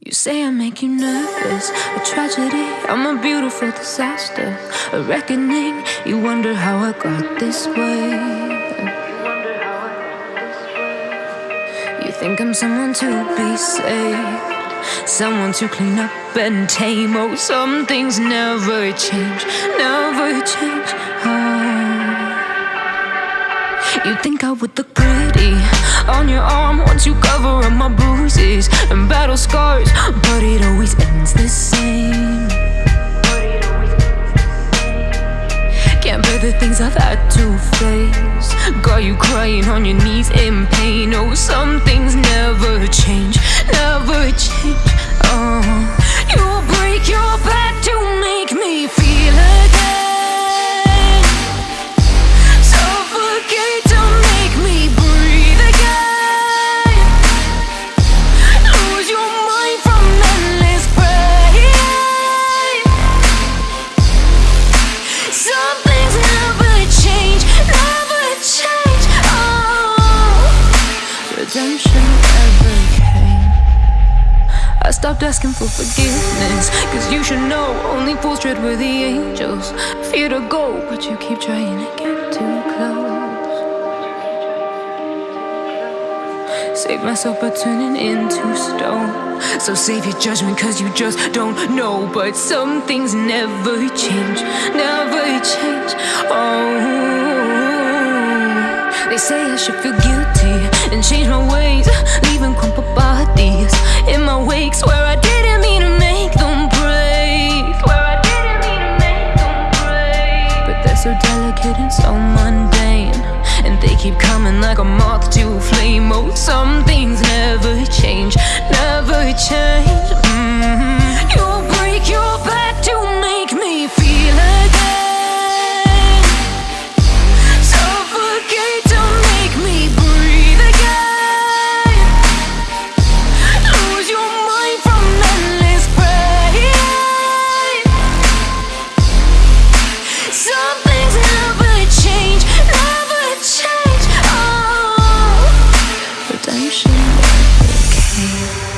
You say I make you nervous, a tragedy. I'm a beautiful disaster, a reckoning. You wonder how I got this way. You think I'm someone to be saved, someone to clean up and tame. Oh, some things never change, never change. Oh. You think I would look pretty on your arm once you cover up my bruises and scars, but it always ends the same. Can't bear the things I've had to face. Got you crying on your knees in pain. Oh, some things never change, stopped asking for forgiveness, cause you should know only fools tread where the angels fear to go, but you keep trying to get too close. Save myself by turning into stone. So save your judgment, cause you just don't know. But some things never change, never change. Oh, they say I should feel guilty and change my ways, leaving crumpled like a moth to flame. Oh, some things never change.